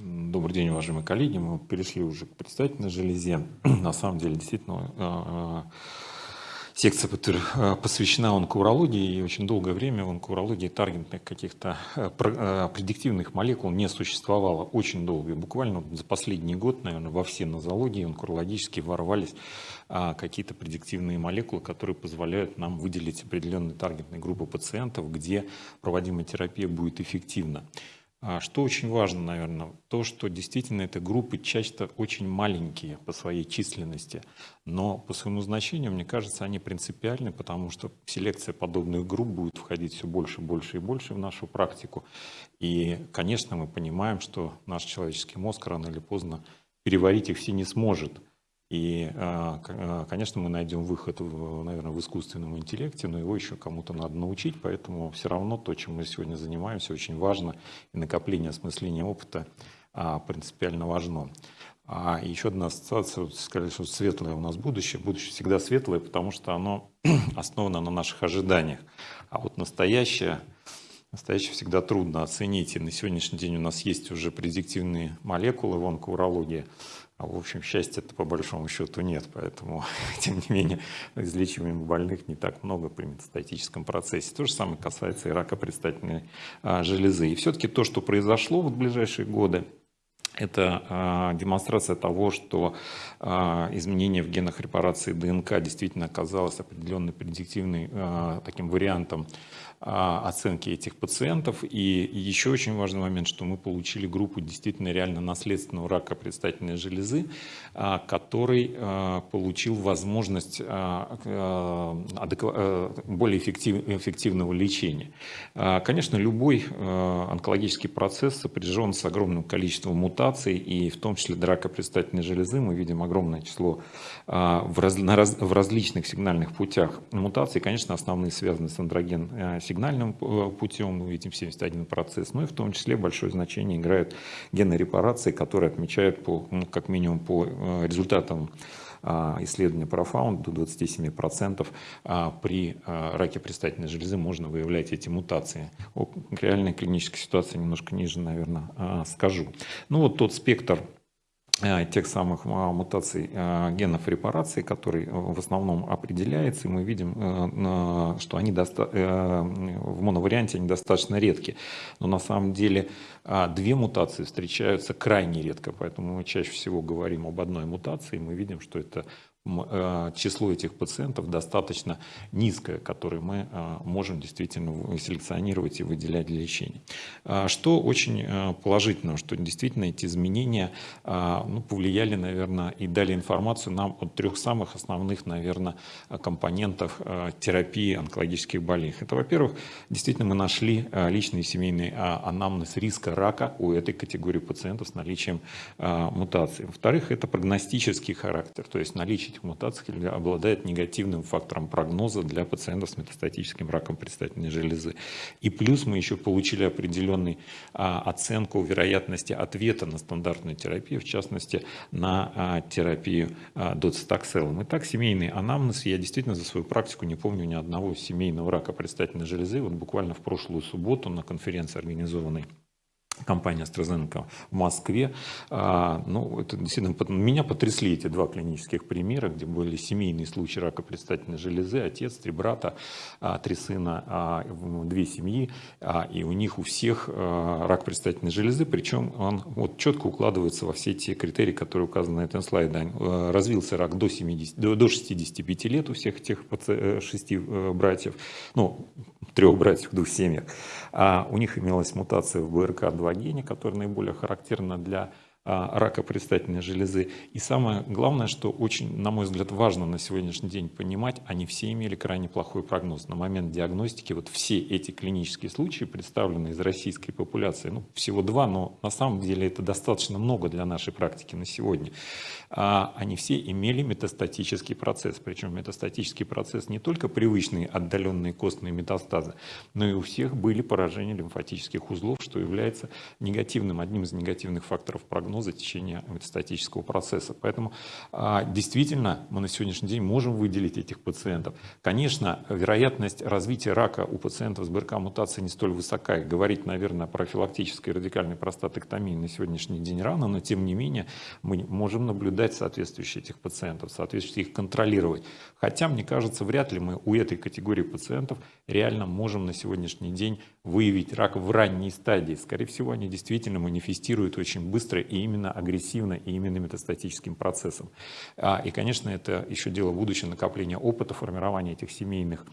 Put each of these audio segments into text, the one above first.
Добрый день, уважаемые коллеги. Мы перешли уже к предстательной железе. На самом деле, действительно, а, а, секция а, посвящена онкоурологии, и очень долгое время в онкоурологии таргетных каких-то предиктивных молекул не существовало. Очень долго. Буквально за последний год, наверное, во все нозологии онкологические ворвались какие-то предиктивные молекулы, которые позволяют нам выделить определенные таргетные группы пациентов, где проводимая терапия будет эффективна. А что очень важно, наверное, то, что действительно эти группы часто очень маленькие по своей численности, но по своему значению, мне кажется, они принципиальны, потому что селекция подобных групп будет входить все больше, больше и больше в нашу практику. И, конечно, мы понимаем, что наш человеческий мозг рано или поздно переварить их все не сможет. И, а, а, конечно, мы найдем выход, наверное, в искусственном интеллекте, но его еще кому-то надо научить, поэтому все равно то, чем мы сегодня занимаемся, очень важно, и накопление осмысления опыта а, принципиально важно. А еще одна ассоциация, вот сказали, что светлое у нас будущее. Будущее всегда светлое, потому что оно основано на наших ожиданиях. А вот настоящее, настоящее всегда трудно оценить. И на сегодняшний день у нас есть уже предиктивные молекулы в онкоурологии, а в общем, счастья-то по большому счету нет, поэтому, тем не менее, излечиваемых больных не так много при метастатическом процессе. То же самое касается и рака предстательной а, железы. И все-таки то, что произошло в ближайшие годы, это а, демонстрация того, что а, изменение в генах репарации ДНК действительно оказалось определенным предиктивным таким вариантом оценки этих пациентов. И еще очень важный момент, что мы получили группу действительно реально наследственного рака предстательной железы, а, который а, получил возможность более эффективного лечения. Конечно, любой онкологический процесс сопряжен с огромным количеством мутаций, и в том числе рака предстательной железы мы видим огромное число в, раз, в различных сигнальных путях мутаций. Конечно, основные связаны с андроген сигнальным э, путем, мы видим 71 процесс, но и в том числе большое значение играют гены репарации, которые отмечают по, ну, как минимум по э, результатам а, исследования Profound до 27% а, при а, раке предстательной железы можно выявлять эти мутации. О реальной клинической ситуации немножко ниже, наверное, скажу. Ну вот тот спектр тех самых а, мутаций э, генов репарации, который э, в основном определяется, и мы видим, что они в моноварианте они достаточно редки. Но на самом деле две мутации встречаются крайне редко, поэтому мы чаще всего говорим об одной мутации, и мы видим, что это Э, число этих пациентов достаточно низкое, которое мы э, можем действительно селекционировать и выделять для лечения. А что очень э, положительно, что действительно эти изменения ну, повлияли, наверное, и дали информацию нам о трех самых основных, наверное, компонентов терапии онкологических болезней. Это, во-первых, действительно мы нашли личный семейный анамнез риска рака у этой категории пациентов с наличием мутации. Во-вторых, это прогностический характер, то есть наличие этих мутаций обладает негативным фактором прогноза для пациентов с метастатическим раком предстательной железы. И плюс мы еще получили определенную а, оценку вероятности ответа на стандартную терапию, в частности на а, терапию а, доцитокселом. Итак, семейный анамнез. Я действительно за свою практику не помню ни одного семейного рака предстательной железы. Вот буквально в прошлую субботу на конференции, организованной компания AstraZeneca в Москве. А, ну, это действительно, меня потрясли эти два клинических примера, где были семейные случаи рака предстательной железы, отец, три брата, а, три сына, а, две семьи, и у них у всех рак предстательной железы, причем он вот четко укладывается во все те критерии, которые указаны на этом слайде. Развился рак до, 70, до 65 лет у всех этих э, шести э, братьев, ну, трех братьев в двух семьях. А у них имелась мутация в БРК2 гене, которая наиболее характерна для рака предстательной железы. И самое главное, что очень, на мой взгляд, важно на сегодняшний день понимать, они все имели крайне плохой прогноз. На момент диагностики вот все эти клинические случаи, представленные из российской популяции, ну, всего два, но на самом деле это достаточно много для нашей практики на сегодня, а, они все имели метастатический процесс. Причем метастатический процесс не только привычные отдаленные костные метастазы, но и у всех были поражения лимфатических узлов, что является негативным, одним из негативных факторов прогноза прогноза течения метастатического процесса. Поэтому а, действительно мы на сегодняшний день можем выделить этих пациентов. Конечно, вероятность развития рака у пациентов с БРК-мутацией не столь высока. И говорить, наверное, о профилактической радикальной простатэктомии на сегодняшний день рано, но тем не менее мы можем наблюдать соответствующие этих пациентов, соответствующие их контролировать. Хотя, мне кажется, вряд ли мы у этой категории пациентов реально можем на сегодняшний день выявить рак в ранней стадии. Скорее всего, они действительно манифестируют очень быстро и именно агрессивно, и именно метастатическим процессом. А, и, конечно, это еще дело будущего накопления опыта, формирования этих семейных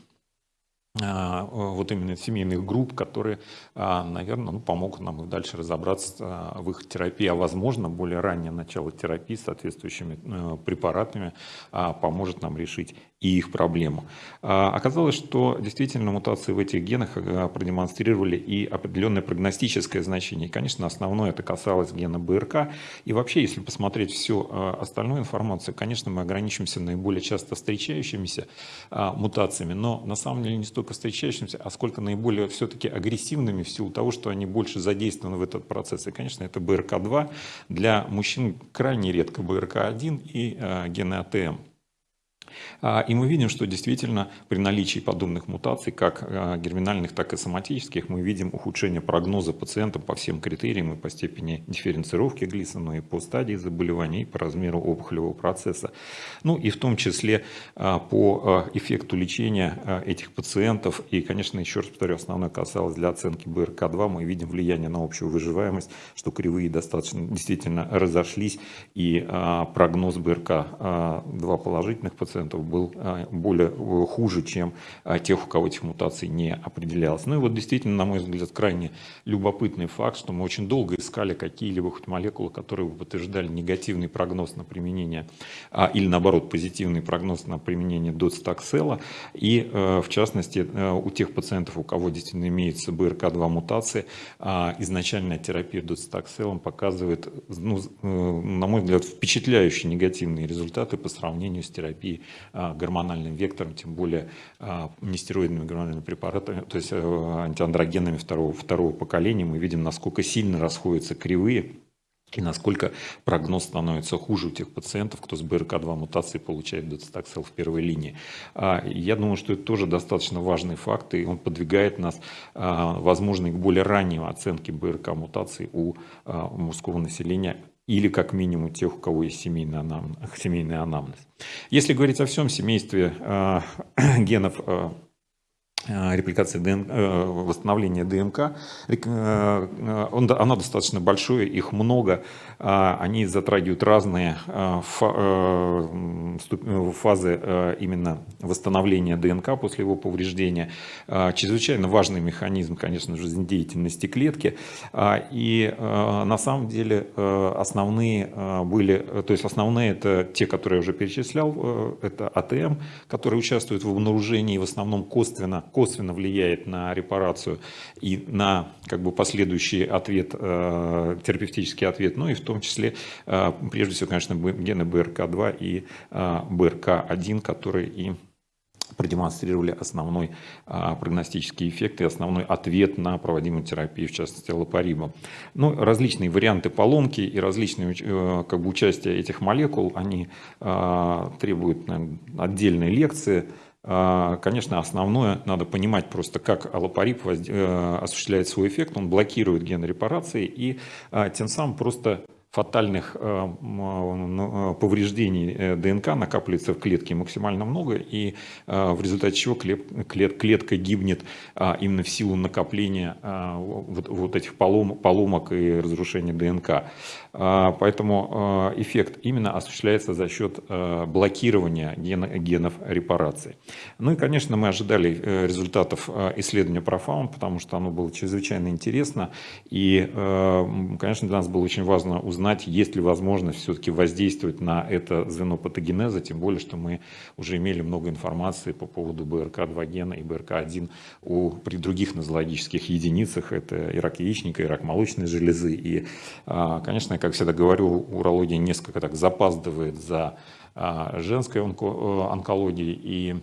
а, вот именно семейных групп, которые, а, наверное, ну, помогут нам и дальше разобраться в их терапии, а возможно, более раннее начало терапии соответствующими э, препаратами поможет нам решить и их проблему. А, оказалось, что действительно мутации в этих генах э, продемонстрировали и определенное прогностическое значение. И, конечно, основное это касалось гена БРК. И вообще, если посмотреть всю э, остальную информацию, конечно, мы ограничимся наиболее часто встречающимися а, мутациями, но на самом деле не столько встречающимися, а сколько наиболее все-таки агрессивными в силу того, что они больше задействованы в этот процесс. И, конечно, это БРК2 для мужчин крайне редко БРК1 и э, гены АТМ. А, и мы видим, что действительно при наличии подобных мутаций, как а, герминальных, так и соматических, мы видим ухудшение прогноза пациентам по всем критериям и по степени дифференцировки Глисона, и по стадии заболевания, и по размеру опухолевого процесса. Ну и в том числе а, по эффекту лечения этих пациентов. И, конечно, еще раз повторю, основное касалось для оценки БРК-2. Мы видим влияние на общую выживаемость, что кривые достаточно действительно разошлись, и прогноз БРК-2 положительных пациентов пациентов был а, более э, хуже, чем а, тех, у кого этих мутаций не определялось. Ну и вот действительно, на мой взгляд, крайне любопытный факт, что мы очень долго искали какие-либо хоть молекулы, которые бы подтверждали негативный прогноз на применение, а, или наоборот, позитивный прогноз на применение доцитоксела. И э, в частности, э, у тех пациентов, у кого действительно имеется БРК2 мутации, изначальная терапия доцитокселом показывает, ну, на мой взгляд, впечатляющие негативные результаты по сравнению с терапией гормональным вектором, тем более а, нестероидными гормональными препаратами, то есть э, антиандрогенами второго, второго поколения, мы видим, насколько сильно расходятся кривые и насколько прогноз становится хуже у тех пациентов, кто с БРК2 мутацией получает доцитоксел в первой линии. А, я думаю, что это тоже достаточно важный факт, и он подвигает нас, возможно, к более ранней оценке БРК мутаций у мужского населения или как минимум тех, у кого есть семейный анамнез. Семейный анамнез. Если говорить о всем семействе э, генов э, репликации ДНК, э, восстановления ДНК, э, он, оно достаточно большое, их много, а они затрагивают разные фазы именно восстановления ДНК после его повреждения. Чрезвычайно важный механизм, конечно, жизнедеятельности клетки. И на самом деле основные были, то есть основные это те, которые я уже перечислял, это АТМ, которые участвуют в обнаружении в основном косвенно косвенно влияет на репарацию и на как бы последующий ответ, э, терапевтический ответ, ну и в том числе, э, прежде всего, конечно, гены БРК2 и э, БРК1, которые и продемонстрировали основной а, прогностический эффект и основной ответ на проводимую терапию, в частности лапарибом. Ну, различные варианты поломки и различные как бы, участия этих молекул, они а, требуют наверное, отдельной лекции, конечно, основное надо понимать просто, как аллопарип э, осуществляет свой эффект. Он блокирует ген репарации и а, тем самым просто фатальных э, ну, э, повреждений э, ДНК накапливается в клетке максимально много, и в результате чего клетка гибнет а, именно в силу накопления а, вот этих поломок и разрушения ДНК. А, поэтому эффект именно осуществляется за счет блокирования генов репарации. Ну и, конечно, мы ожидали результатов исследования Profound, потому что оно было чрезвычайно интересно, и, конечно, для нас было очень важно узнать, узнать, есть ли возможность все-таки воздействовать на это звено патогенеза, тем более, что мы уже имели много информации по поводу БРК2 гена и БРК1 у, при других нозологических единицах, это и рак яичника, и рак молочной железы. И, а, конечно, как всегда говорю, урология несколько так запаздывает за а, женской онко онкологией, и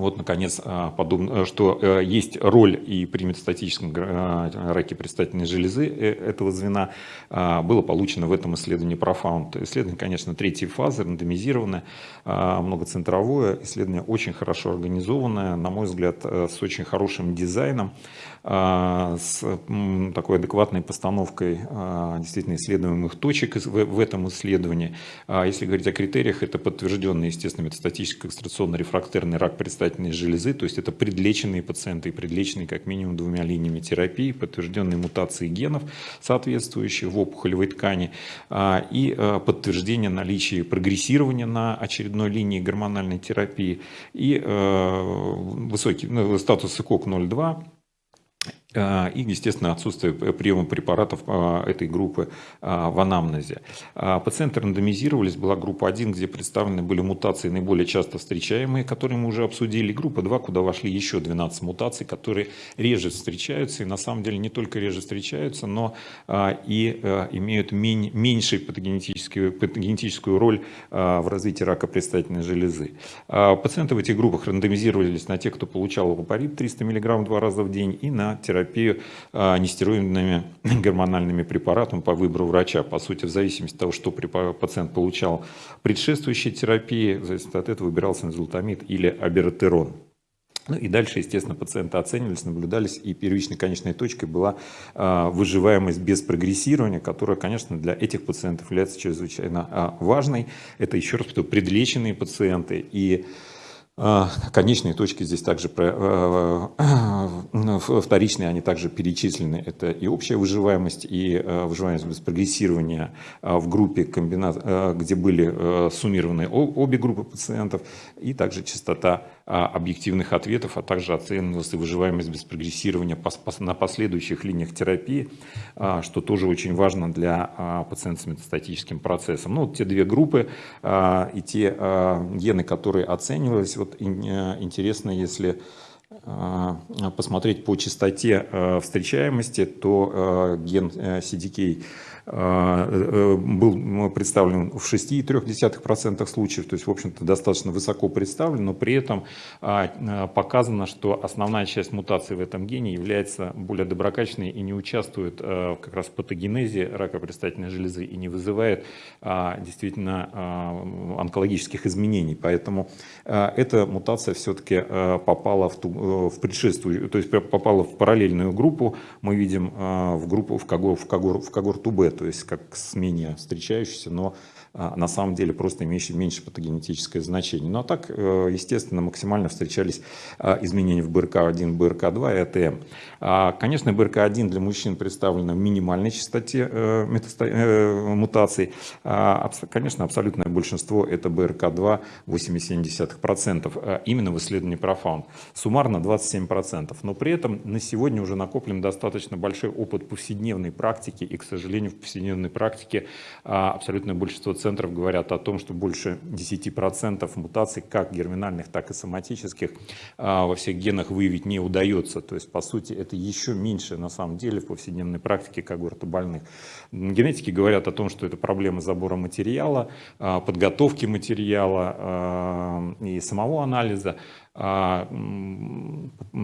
вот, наконец, а, подобно, что э, есть роль и при метастатическом а, раке предстательной железы э, этого звена, а, было получено в этом исследовании Profound. Исследование, конечно, третьей фазы, рандомизированное, многоцентровое, исследование очень хорошо организованное, на мой взгляд, э, с очень хорошим дизайном, с такой адекватной постановкой действительно исследуемых точек в этом исследовании. Если говорить о критериях, это подтвержденный, естественно, метастатический экстракционно-рефрактерный рак предстательной железы, то есть это предлеченные пациенты предлеченные как минимум двумя линиями терапии, подтвержденные мутации генов, соответствующие в опухолевой ткани, а, и а, подтверждение наличия прогрессирования на очередной линии гормональной терапии и а, высокий ну, статус ИКОК 0,2 а, и, естественно, отсутствие приема препаратов а, этой группы а, в анамнезе. Пациенты рандомизировались, была группа 1, где представлены были мутации наиболее часто встречаемые, которые мы уже обсудили, группа 2, куда вошли еще 12 мутаций, которые реже встречаются, и на самом деле не только реже встречаются, но и имеют меньшую патогенетическую, патогенетическую роль в развитии рака предстательной железы. Пациенты в этих группах рандомизировались на тех, кто получал лапарит 300 мг два раза в день, и на терапию терапию а, нестероидными гормональными препаратами по выбору врача. По сути, в зависимости от того, что пациент получал предшествующей терапии, в зависимости от этого выбирался назолтамид или абертерон. Ну и дальше, естественно, пациенты оценивались, наблюдались, и первичной конечной точкой была э, выживаемость без прогрессирования, которая, конечно, для этих пациентов является чрезвычайно э, важной. Это, еще раз повторю, предлеченные пациенты, и а, конечные точки здесь также э, э, вторичные, они также перечислены. Это и общая выживаемость, и э, выживаемость без прогрессирования в группе, комбинат, где были суммированы обе группы пациентов, и также частота а, объективных ответов, а также оценивалась и выживаемость без прогрессирования на последующих линиях терапии, а, что тоже очень важно для пациентов с метастатическим процессом. Ну, вот те две группы и те гены, которые оценивались, вот интересно, если посмотреть по частоте встречаемости, то ген CDK а, э, был представлен в 6,3% случаев, то есть, в общем-то, достаточно высоко представлен, но при этом а, а, показано, что основная часть мутаций в этом гене является более доброкачественной и не участвует как раз в патогенезе рака предстательной железы и не вызывает действительно онкологических изменений. Поэтому эта мутация все-таки попала в, ту, в предшествующую, то есть попала в параллельную группу, мы видим в группу, в, когор, в, когор, в когорту Б, то есть как с менее встречающийся, но на самом деле просто имеющий меньше патогенетическое значение. Ну а так, э, естественно, максимально встречались а, изменения в БРК1, БРК2 и АТМ. А, конечно, БРК1 для мужчин представлена в минимальной частоте э, э, мутаций. Конечно, абсолютное большинство это БРК2 8,7%, именно в исследовании Profound. Суммарно 27%. Но при этом на сегодня уже накоплен достаточно большой опыт повседневной практики, и, к сожалению, в повседневной практике абсолютное большинство центров говорят о том, что больше 10% мутаций, как герминальных, так и соматических, а, во всех генах выявить не удается. То есть, по сути, это еще меньше на самом деле в повседневной практике когорта больных. Генетики говорят о том, что это проблема забора материала, а, подготовки материала а, и самого анализа. А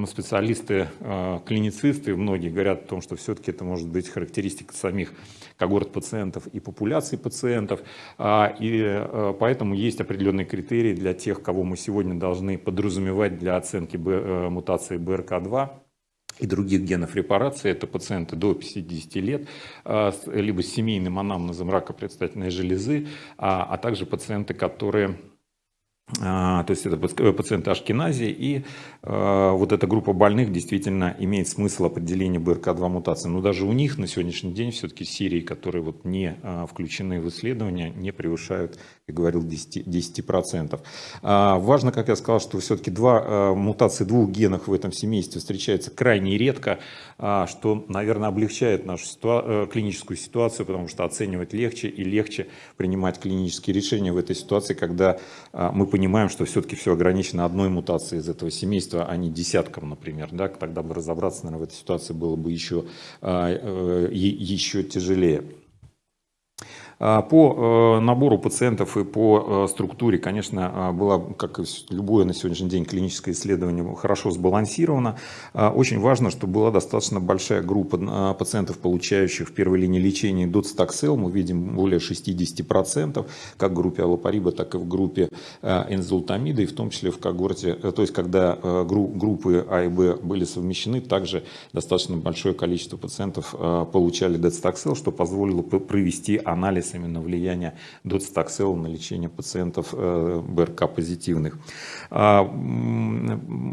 специалисты, а, клиницисты, многие говорят о том, что все-таки это может быть характеристика самих когорт пациентов и популяции пациентов. А, и поэтому есть определенные критерии для тех, кого мы сегодня должны подразумевать для оценки мутации БРК2 и других генов репарации. Это пациенты до 50 лет, либо с семейным анамнезом рака предстательной железы, а также пациенты, которые то есть это э, пациенты Ашкенази, и э, вот эта группа больных действительно имеет смысл определения БРК2 мутации. Но даже у них на сегодняшний день все-таки серии, которые вот не э, включены в исследования, не превышают, как говорил, 10%. 10%. А, важно, как я сказал, что все-таки два, э, мутации двух генов в этом семействе встречаются крайне редко, э, что, наверное, облегчает нашу ситуа э, клиническую ситуацию, потому что оценивать легче и легче принимать клинические решения в этой ситуации, когда э, мы понимаем, что все-таки все ограничено одной мутацией из этого семейства, а не десятком, например. Да? Тогда бы разобраться, наверное, в этой ситуации было бы еще, а, э, еще тяжелее. По набору пациентов и по структуре, конечно, было, как и любое на сегодняшний день клиническое исследование, хорошо сбалансировано. Очень важно, что была достаточно большая группа пациентов, получающих в первой линии лечения доцитоксел. Мы видим более 60%, как в группе аллопариба, так и в группе энзолтамида, и в том числе в когорте, то есть когда группы А и Б были совмещены, также достаточно большое количество пациентов э, получали доцитоксел, что позволило провести анализ именно влияния доцитоксела на лечение пациентов э, БРК позитивных. А,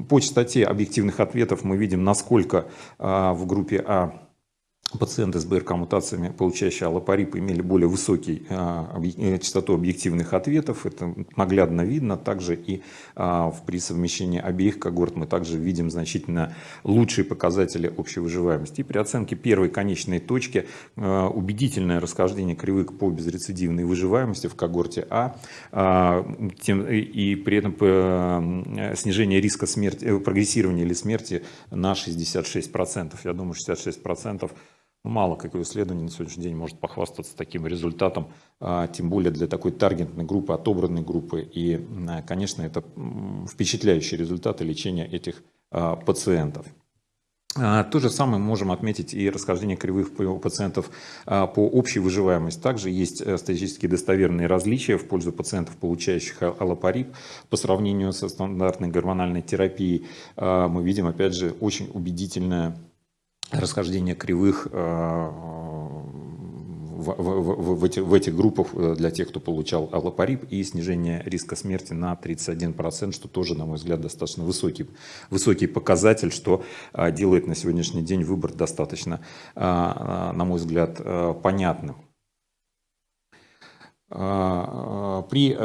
по частоте объективных ответов мы видим, насколько э, в группе А Пациенты с БРК-мутациями, получающие аллопарип, имели более высокий а, э, частоту объективных ответов. Это наглядно видно. Также и а, при совмещении обеих когорт мы также видим значительно лучшие показатели общей выживаемости. И при оценке первой конечной точки а, убедительное расхождение кривых по безрецидивной выживаемости в когорте А и при этом э, снижение риска смерти, э, прогрессирования или смерти на 66%. Я думаю, 66% Мало какое исследование на сегодняшний день может похвастаться таким результатом, а, тем более для такой таргетной группы, отобранной группы. И, а, конечно, это впечатляющие результаты лечения этих а, пациентов. То же самое можем отметить и расхождение кривых у пациентов по общей выживаемости. Также есть э, статистически достоверные различия в пользу пациентов, получающих аллопарип. По сравнению со стандартной гормональной терапией мы видим, опять же, очень убедительное расхождение кривых э, в, в, в, эти, в этих группах э, для тех, кто получал аллопарип и снижение риска смерти на 31%, что тоже, на мой взгляд, достаточно высокий, высокий показатель, что э, делает на сегодняшний день выбор достаточно, на мой взгляд, понятным. При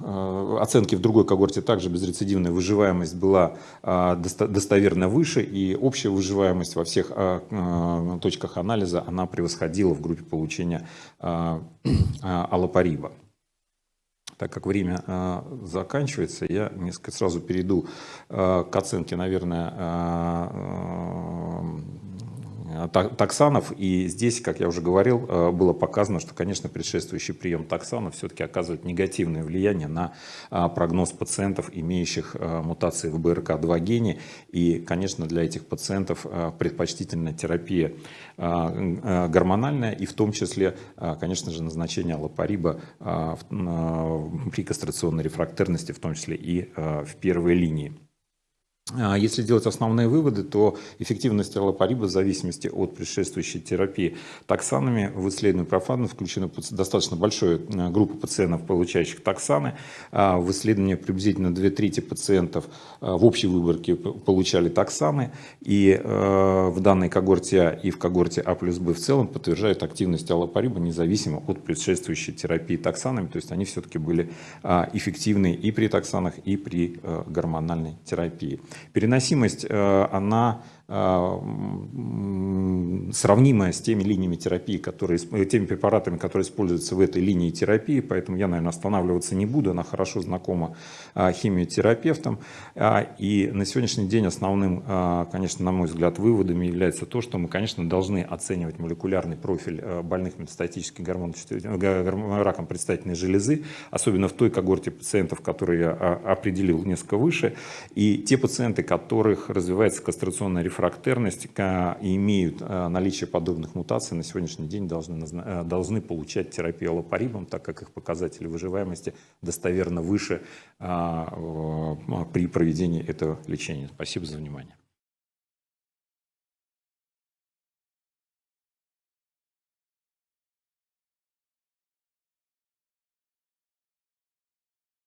э, оценке в другой когорте также безрецидивная выживаемость была а, достоверно выше, и общая выживаемость во всех точках анализа она превосходила в группе получения аллопариба. Так как время заканчивается, я несколько сразу перейду к оценке, наверное, таксанов. И здесь, как я уже говорил, э, было показано, что, конечно, предшествующий прием таксанов все-таки оказывает негативное влияние на э, прогноз пациентов, имеющих мутации в БРК2 гене. И, конечно, для этих пациентов предпочтительная терапия гормональная и в том числе, конечно же, назначение аллопариба при кастрационной рефрактерности, в том числе и в первой линии. А если делать основные выводы, то эффективность аллопариба в зависимости от предшествующей терапии токсанами в исследовании профана включена достаточно большая э, группа пациентов, получающих токсаны. А в исследовании приблизительно две трети пациентов э, в общей выборке получали токсаны. И э, в данной когорте А и в когорте А плюс Б в целом подтверждают активность аллопариба независимо от предшествующей терапии токсанами. То есть они все-таки были а, эффективны и при токсанах, и при гормональной терапии. Переносимость, э, она сравнимая с теми линиями терапии, которые, э, теми препаратами, которые используются в этой линии терапии, поэтому я, наверное, останавливаться не буду, она хорошо знакома а, химиотерапевтам. А, и на сегодняшний день основным, конечно, на мой взгляд, выводом является то, что мы, конечно, должны оценивать молекулярный профиль больных метастатическим раком предстательной железы, особенно в той когорте пациентов, которые я определил несколько выше, и те пациенты, которых развивается кастрационная реформа, рефрактерность и имеют э, наличие подобных мутаций, на сегодняшний день должны, э, должны получать терапию аллопарибом, так как их показатели выживаемости достоверно выше при проведении этого лечения. Спасибо за внимание.